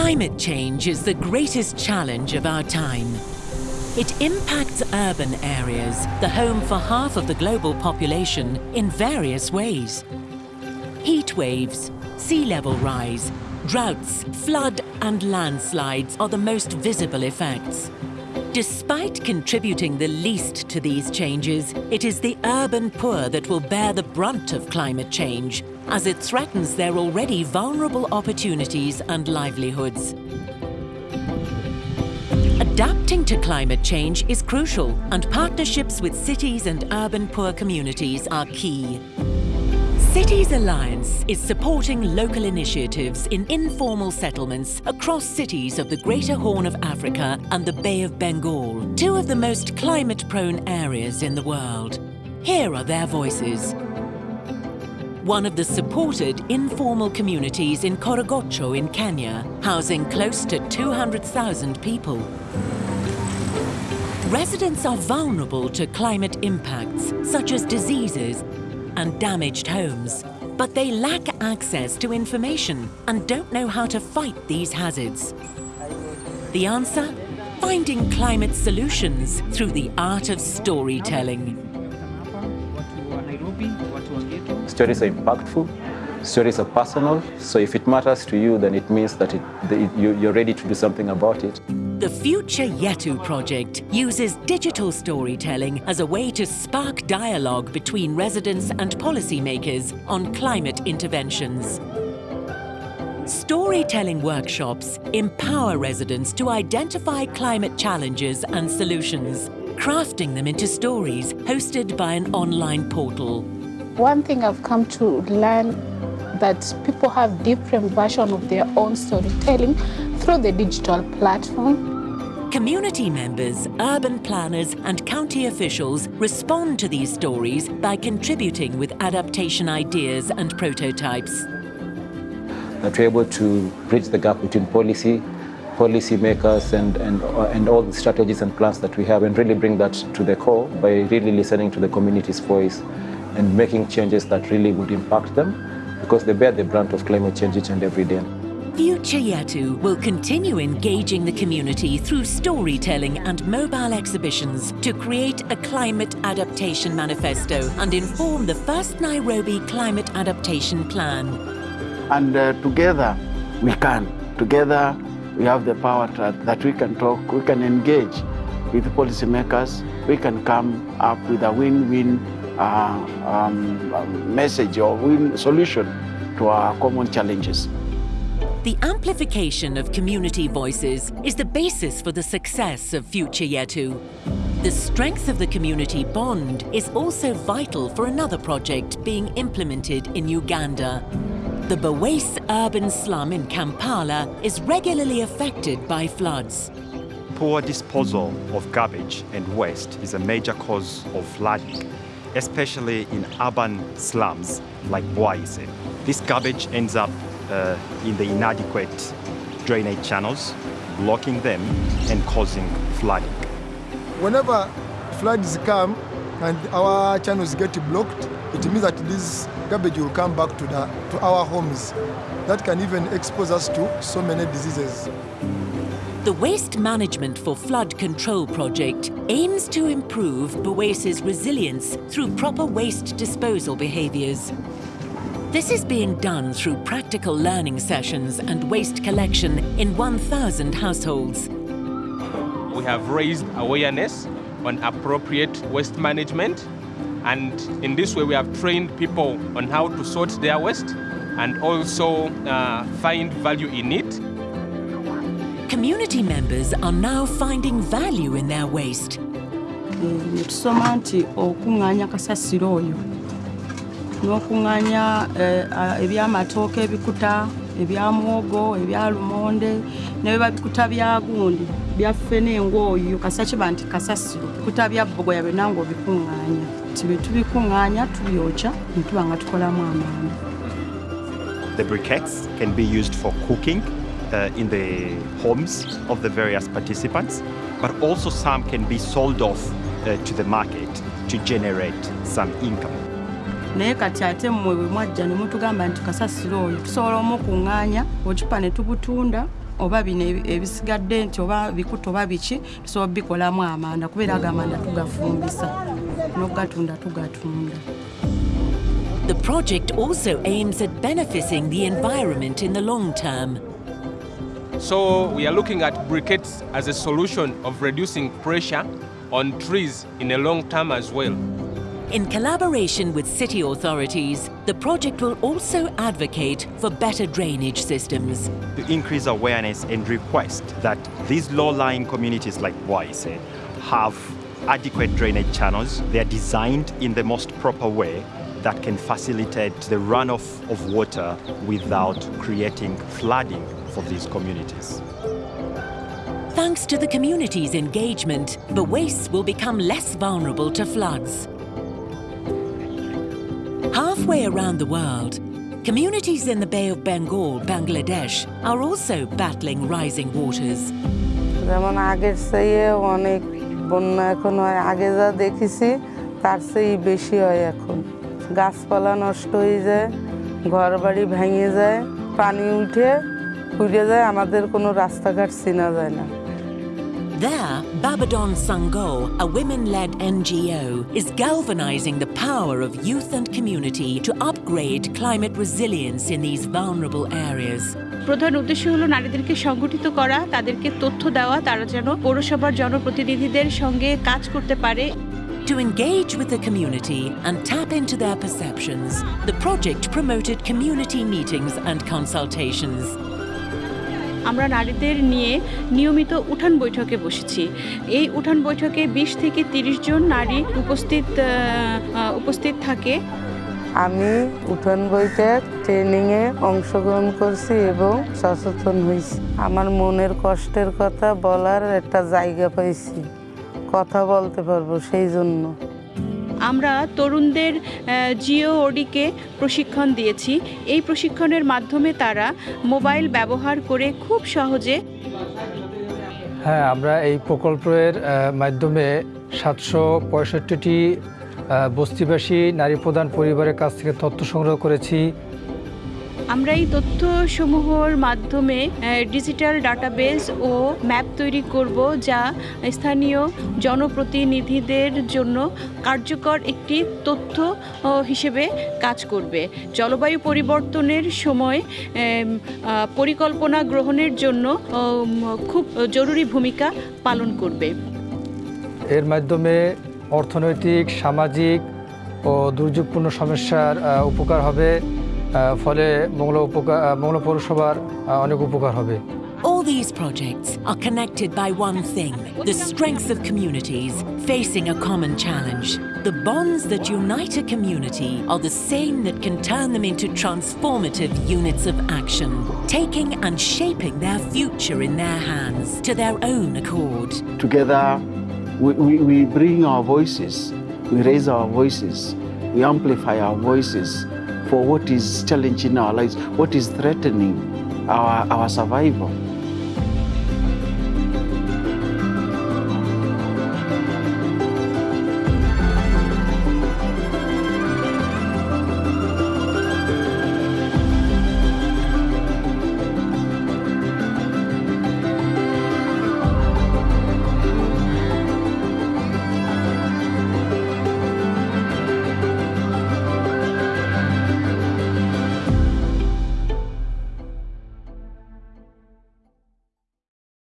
Climate change is the greatest challenge of our time. It impacts urban areas, the home for half of the global population, in various ways. Heat waves, sea level rise, droughts, flood and landslides are the most visible effects. Despite contributing the least to these changes, it is the urban poor that will bear the brunt of climate change, as it threatens their already vulnerable opportunities and livelihoods. Adapting to climate change is crucial, and partnerships with cities and urban poor communities are key. Cities Alliance is supporting local initiatives in informal settlements across cities of the Greater Horn of Africa and the Bay of Bengal, two of the most climate-prone areas in the world. Here are their voices. One of the supported informal communities in Korogocho in Kenya, housing close to 200,000 people. Residents are vulnerable to climate impacts, such as diseases, and damaged homes. But they lack access to information and don't know how to fight these hazards. The answer? Finding climate solutions through the art of storytelling. Stories are impactful, stories are personal, so if it matters to you, then it means that it, that you, you're ready to do something about it. The Future Yetu project uses digital storytelling as a way to spark dialogue between residents and policymakers on climate interventions. Storytelling workshops empower residents to identify climate challenges and solutions, crafting them into stories hosted by an online portal. One thing I've come to learn that people have different version of their own storytelling through the digital platform. Community members, urban planners and county officials respond to these stories by contributing with adaptation ideas and prototypes. That we're able to bridge the gap between policy, policy makers and, and, uh, and all the strategies and plans that we have and really bring that to the core by really listening to the community's voice and making changes that really would impact them because they bear the brunt of climate change each and every day. Future Yetu will continue engaging the community through storytelling and mobile exhibitions to create a climate adaptation manifesto and inform the first Nairobi Climate Adaptation Plan. And uh, together we can. Together we have the power to, that we can talk, we can engage with policymakers, we can come up with a win-win uh, um, message or win solution to our common challenges. The amplification of community voices is the basis for the success of Future Yetu. The strength of the community bond is also vital for another project being implemented in Uganda. The Bwaise urban slum in Kampala is regularly affected by floods. Poor disposal of garbage and waste is a major cause of flooding especially in urban slums like Bwaise. This garbage ends up uh, in the inadequate drainage channels, blocking them and causing flooding. Whenever floods come and our channels get blocked, it means that this garbage will come back to, the, to our homes. That can even expose us to so many diseases. The Waste Management for Flood Control project aims to improve Bwaise's resilience through proper waste disposal behaviours. This is being done through practical learning sessions and waste collection in 1,000 households. We have raised awareness on appropriate waste management and in this way we have trained people on how to sort their waste and also uh, find value in it Community members are now finding value in their waste. N'okuŋŋaanya ebyamatooke ebikuta ebya muwogo ebya lumonde bya gundi kasasiro. Bya The briquettes can be used for cooking uh, in the homes of the various participants, but also some can be sold off uh, to the market to generate some income. Naye kati ate mmwe bwe mwajja ne mutugamba nti kasasiro oyo tusobola omukuŋŋaanya ocupa ne tubutunda oba bino ebisigadde nti oba bikuta oba biki tusobola bikolamu amanda kubeera ago amanda tugafumbisa n'ogatunda tugatunda The project also aims at benefiting the environment in the long term. So we are looking at briquettes as a solution of reducing pressure on trees in a long term as well. In collaboration with city authorities, the project will also advocate for better drainage systems. to increase awareness and request that these low-lying communities like Bwaise have adequate drainage channels. They are designed in the most proper way that can facilitate the runoff of water without creating flooding for these communities. Thanks to the community's engagement, the wastes will become less vulnerable to floods. Halfway around the world, communities in the Bay of Bengal, Bangladesh, are also battling rising waters. যেমন আগের চেয়ে অনেক বন্যা এখন হয় আগে যা দেখেছি তার চেয়ে বেশি হয় এখন গাছপালা নষ্ট হয়ে যায় ঘর বাড়ি ভেঙে যায় পানি উঠে উঠে যায় আমাদের কোনো রাস্তাঘাট চেনা যায় না There, Babadon Sango, a women-led NGO, is galvanizing the power of youth and community to upgrade climate resilience in these vulnerable areas. প্রধান উদ্দেশ্য হলো নারীদেরকে সংগঠিত করা তাদেরকে তথ্য দেওয়া তারা যেন পৌরসভার জনপ্রতিনিধিদের সঙ্গে কাজ করতে পারে To engage with the community and tap into their perceptions, the project promoted community meetings and consultations. আমরা নারীদের নিয়ে নিয়মিত উঠান বৈঠকে বসেছি। এই উঠান বৈঠকে বিশ থেকে তিরিশ জন নারী উপস্থিত উপস্থিত থাকে। আমি উঠান বৈঠক ট্রেনিংয়ে অংশগ্রহণ করছি এবং সচেতন হয়েছি। আমার মনের কষ্টের কথা বলার একটা জায়গা পাইছি। কথা বলতে পারব সেই জন্য। আমরা তরুণদের জিও ওডিকে প্রশিক্ষণ দিয়েছি। এই প্রশিক্ষণের মাধ্যমে তারা মোবাইল ব্যবহার করে খুব সহজে হ্যাঁ আমরা এই প্রকল্পের মাধ্যমে সাতশো পঁয়ষট্টিটি বস্তিবাসী, নারী প্রধান পরিবারের কাছ থেকে তথ্য সংগ্রহ করেছি। আমরা এই তথ্যসমূহের মাধ্যমে ডিজিটাল ডাটাবেস ও ম্যাপ তৈরি করব যা স্থানীয় জনপ্রতিনিধিদের জন্য কার্যকর একটি তথ্য হিসেবে কাজ করবে। জলবায়ু পরিবর্তনের সময় পরিকল্পনা গ্রহণের জন্য খুব জরুরি ভূমিকা পালন করবে। এর মাধ্যমে অর্থনৈতিক, সামাজিক ও দুর্যোগপূর্ণ সমস্যার উপকার হবে। ফলে মংলা উপকার আহ, মংলা পৌরসভার আহ, অনেক উপকার হবে All these projects are connected by one thing the strength of communities facing a common challenge. The bonds that unite a community are the same that can turn them into transformative units of action, taking and shaping their future in their hands to their own accord. Together, we, we, we bring our voices, we raise our voices, we amplify our voices for what is challenging our lives, what is threatening our, our survival.